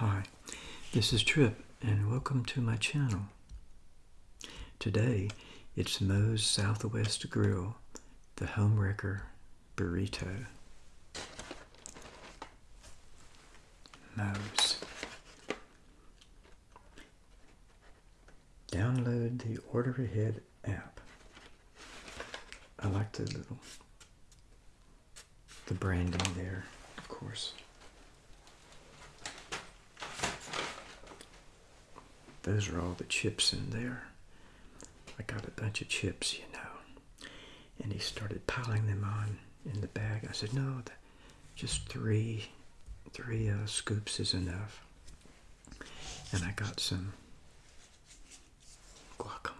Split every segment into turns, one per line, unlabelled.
Hi, this is Trip, and welcome to my channel. Today, it's Moe's Southwest Grill, the Homewrecker Burrito. Moe's. Download the Order Ahead app. I like the little, the branding there, of course. Those are all the chips in there. I got a bunch of chips, you know. And he started piling them on in the bag. I said, no, just three, three uh, scoops is enough. And I got some guacamole.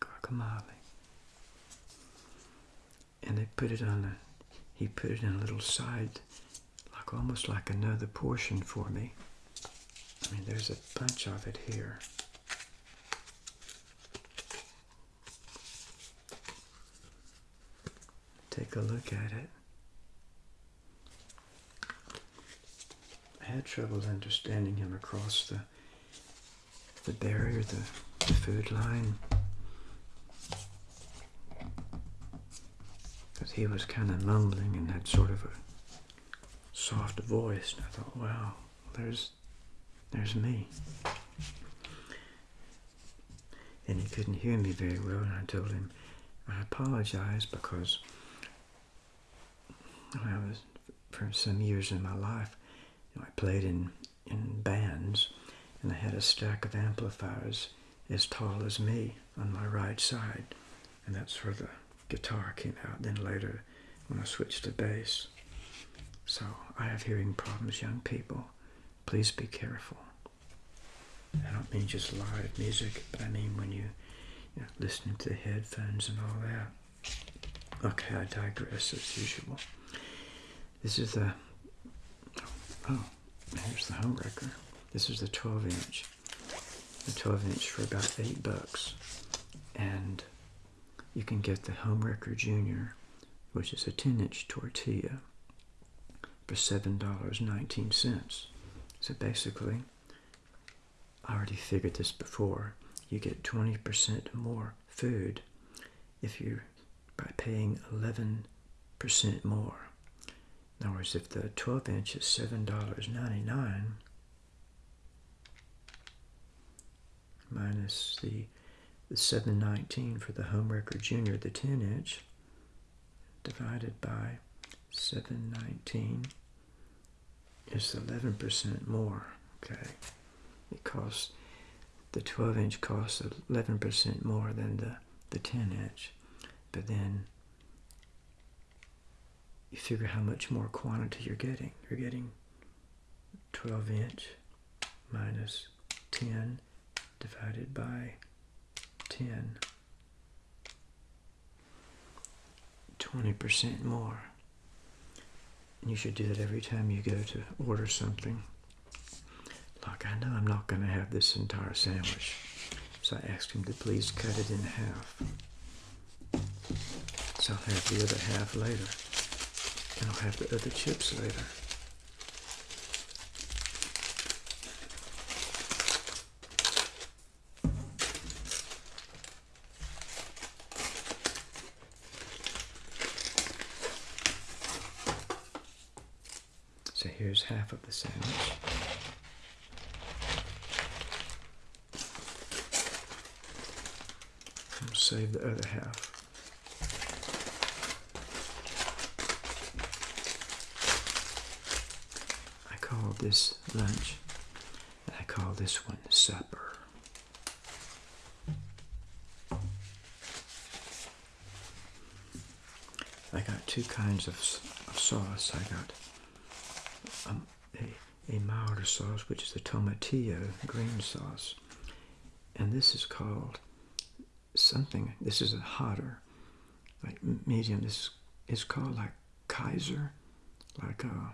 Guacamole. And they put it on a, he put it in a little side like almost like another portion for me. I mean, there's a bunch of it here. Take a look at it. I had trouble understanding him across the the barrier, the, the food line. Because he was kind of mumbling and had sort of a soft voice. And I thought, wow, there's, there's me. And he couldn't hear me very well, and I told him, I apologize because I was, for some years in my life, you know, I played in, in bands, and I had a stack of amplifiers as tall as me on my right side, and that's where the guitar came out. Then later, when I switched to bass, so I have hearing problems, young people. Please be careful. I don't mean just live music, but I mean when you, you know, listening to the headphones and all that. Okay, I digress as usual. This is the, oh, oh here's the home wrecker. This is the 12 inch. The 12 inch for about 8 bucks. And you can get the home wrecker junior, which is a 10 inch tortilla for $7.19. So basically, I already figured this before, you get 20% more food if you by paying 11% more. In other words, if the 12 inch is $7.99 minus the the 719 for the Homewrecker Junior, the 10 inch, divided by 719 is 11% more. Okay, it costs the 12 inch costs 11% more than the the 10 inch, but then you figure how much more quantity you're getting. You're getting 12 inch minus 10 divided by 10. 20% more. You should do that every time you go to order something. Like, I know I'm not going to have this entire sandwich. So I asked him to please cut it in half. So I'll have the other half later. And I'll have the other chips later. So here's half of the sandwich. We'll save the other half. I call this lunch, and I call this one supper. I got two kinds of, of sauce. I got um, a, a milder sauce, which is the tomatillo green sauce. And this is called something, this is a hotter, like medium. This is called like Kaiser, like uh,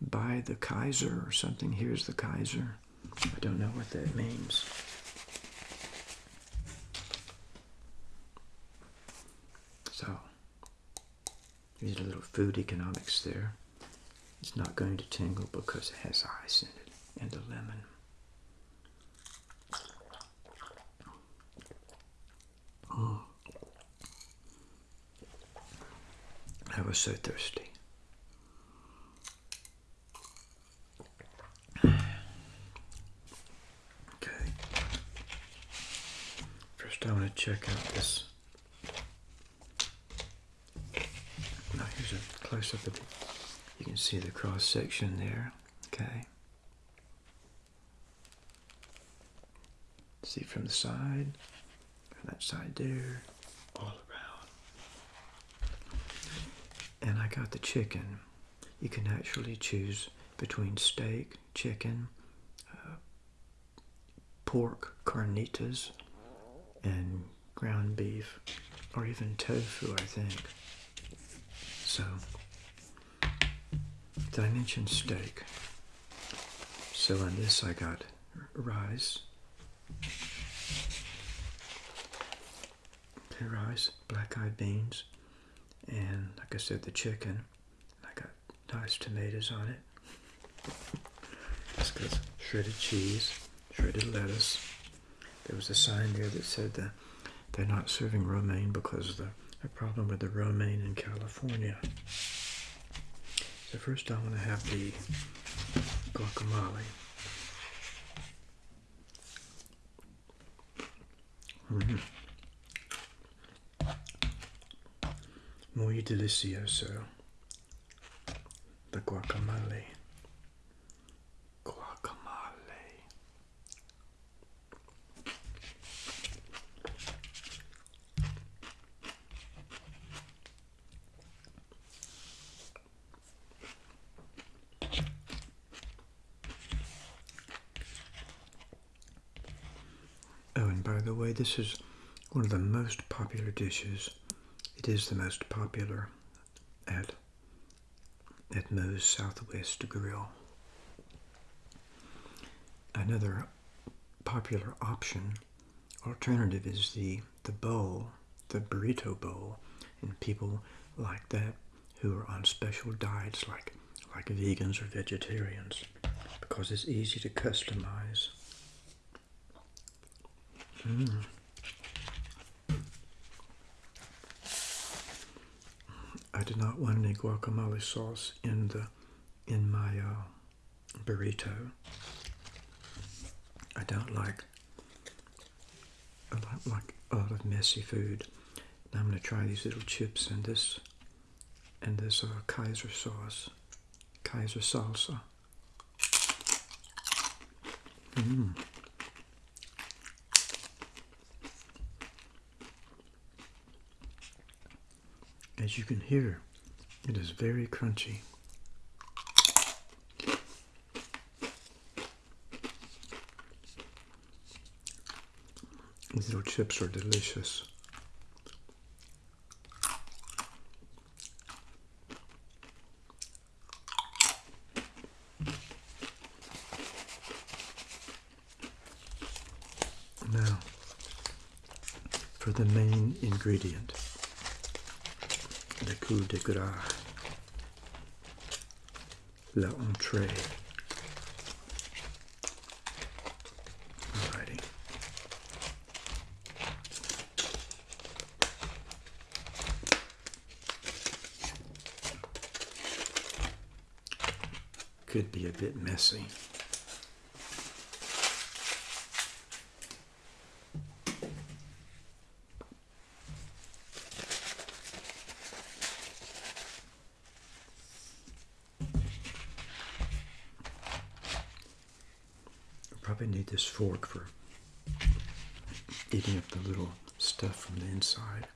by the Kaiser or something. Here's the Kaiser. I don't know what that means. So, There's a little food economics there. It's not going to tingle because it has ice in it and a lemon. Mm. I was so thirsty. Okay. First I want to check out this. Now here's a close up of it. You can see the cross section there. Okay. See from the side, from that side there, all around. And I got the chicken. You can actually choose between steak, chicken, uh, pork, carnitas, and ground beef, or even tofu, I think. So, did I mention steak? So on this I got rice, okay, rice, black-eyed beans, and like I said, the chicken. I got nice tomatoes on it. That's good. Shredded cheese, shredded lettuce. There was a sign there that said that they're not serving romaine because of the a problem with the romaine in California. So first I want to have the guacamole. Mm. Muy delicioso. The. Guacamole. Oh, and by the way, this is one of the most popular dishes. It is the most popular at at Moe's Southwest Grill. Another popular option, alternative, is the the bowl, the burrito bowl, and people like that who are on special diets, like like vegans or vegetarians, because it's easy to customize. Mm. I did not want any guacamole sauce in the in my uh, burrito. I don't like I don't like a lot of messy food. Now I'm going to try these little chips and this and this uh, Kaiser sauce, Kaiser salsa. Mmm. As you can hear, it is very crunchy. These little chips are delicious. Now, for the main ingredient le coup de gras, la entrée. Could be a bit messy. Probably need this fork for eating up the little stuff from the inside.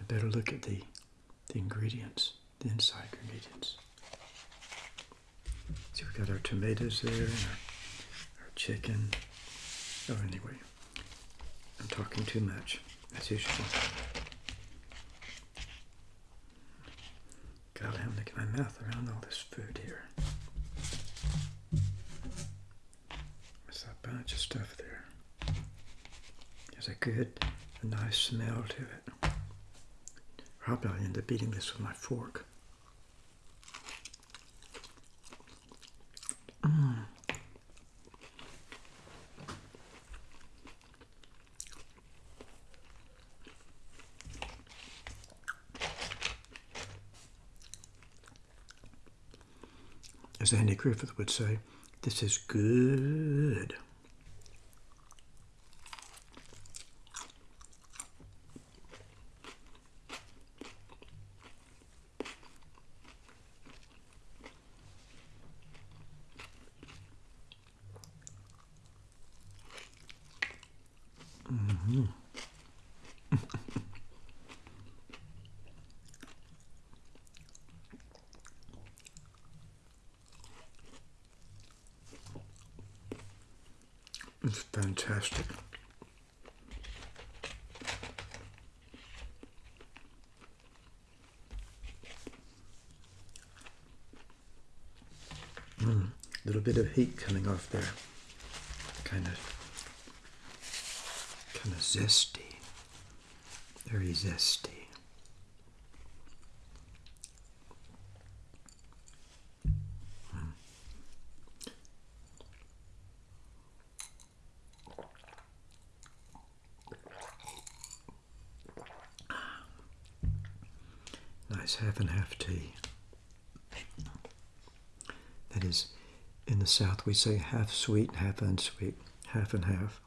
I better look at the, the ingredients, the inside ingredients. See, we got our tomatoes there, and our, our chicken. Oh, anyway, I'm talking too much, as usual. God, I'm to get my mouth around all this food here. Of stuff there. There's a good, a nice smell to it. Probably I'll end up eating this with my fork. Mm. As Andy Griffith would say, this is good. It's fantastic. Mm, little bit of heat coming off there. Kind of kind of zesty. Very zesty. Nice half and half tea. That is, in the South we say half sweet, half unsweet, half and half.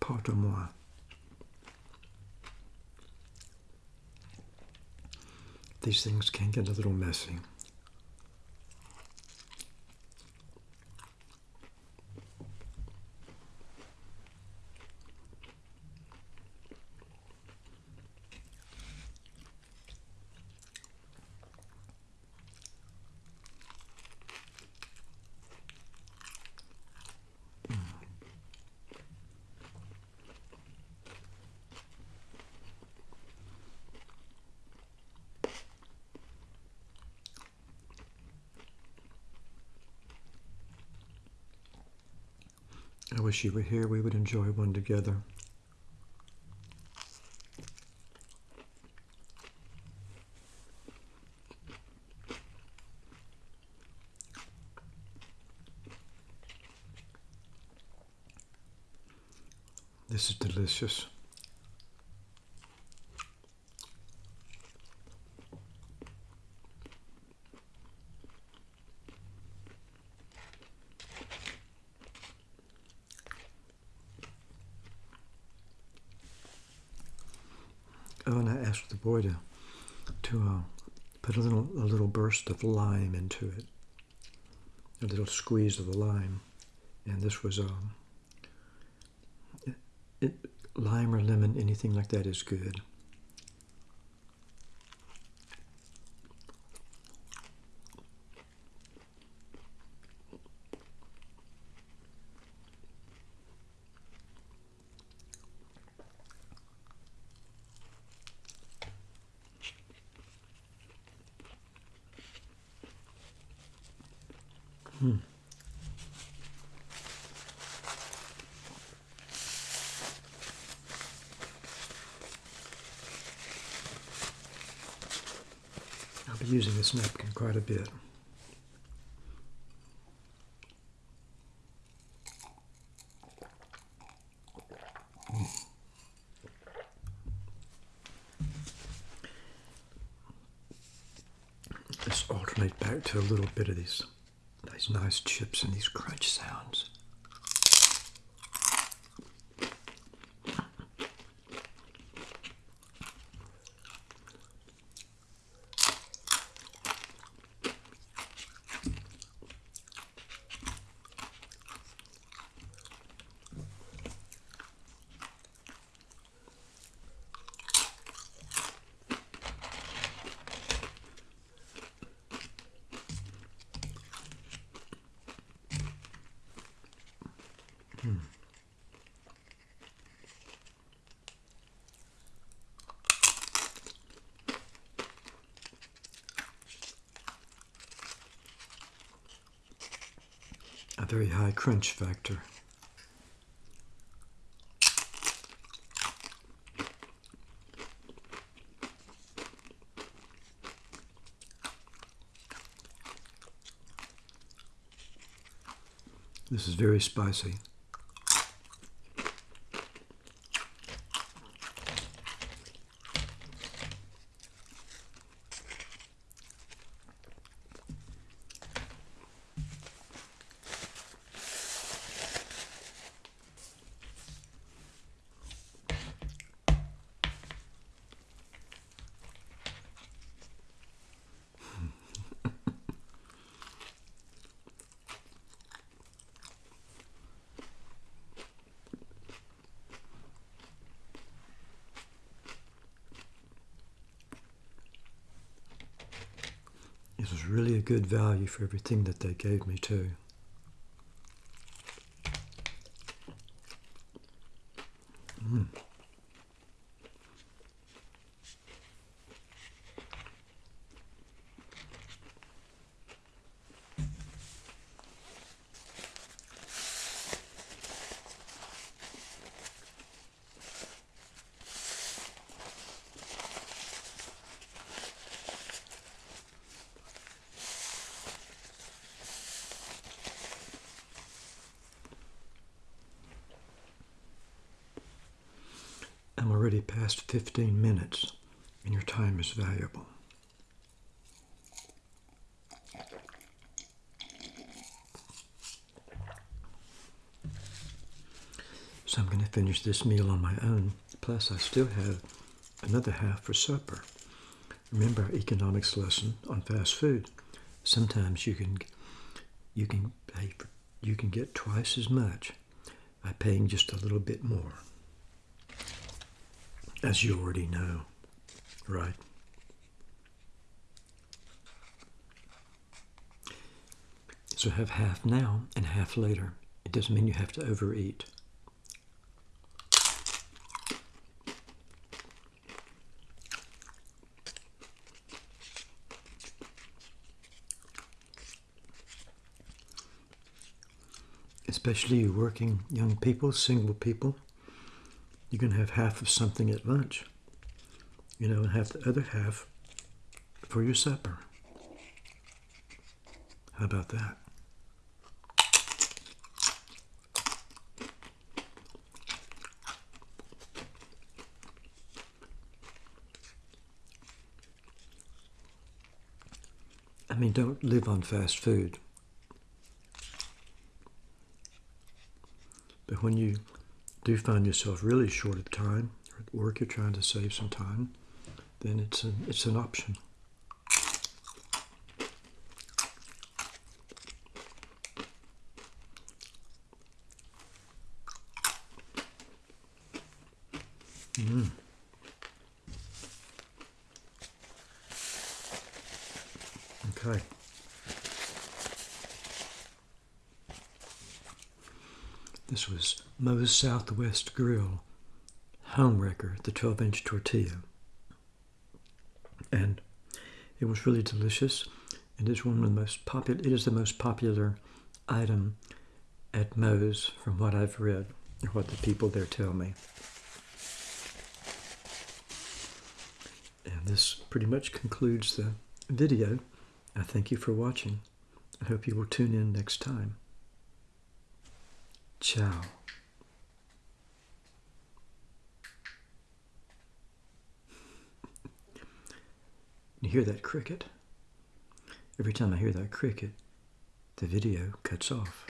Pardon-moi. These things can get a little messy. I wish you were here. We would enjoy one together. This is delicious. Oh, and I asked the boy to to uh, put a little a little burst of lime into it, a little squeeze of the lime, and this was um, it, lime or lemon, anything like that is good. Be using this napkin quite a bit. Let's alternate back to a little bit of these these nice chips and these crunch sounds. Very high crunch factor. This is very spicy. Really a good value for everything that they gave me too. Already past 15 minutes, and your time is valuable. So I'm going to finish this meal on my own. Plus, I still have another half for supper. Remember our economics lesson on fast food. Sometimes you can you can pay for, you can get twice as much by paying just a little bit more. As you already know, right? So have half now and half later. It doesn't mean you have to overeat. Especially working young people, single people, you can have half of something at lunch, you know, and have the other half for your supper. How about that? I mean, don't live on fast food. But when you do find yourself really short of time, or at work you're trying to save some time, then it's an, it's an option. Mm. Okay. This was Moe's Southwest Grill Homewrecker, the 12 inch tortilla. And it was really delicious. It is one of the most popular, it is the most popular item at Moe's from what I've read, or what the people there tell me. And this pretty much concludes the video. I thank you for watching. I hope you will tune in next time. Ciao. You hear that cricket? Every time I hear that cricket, the video cuts off.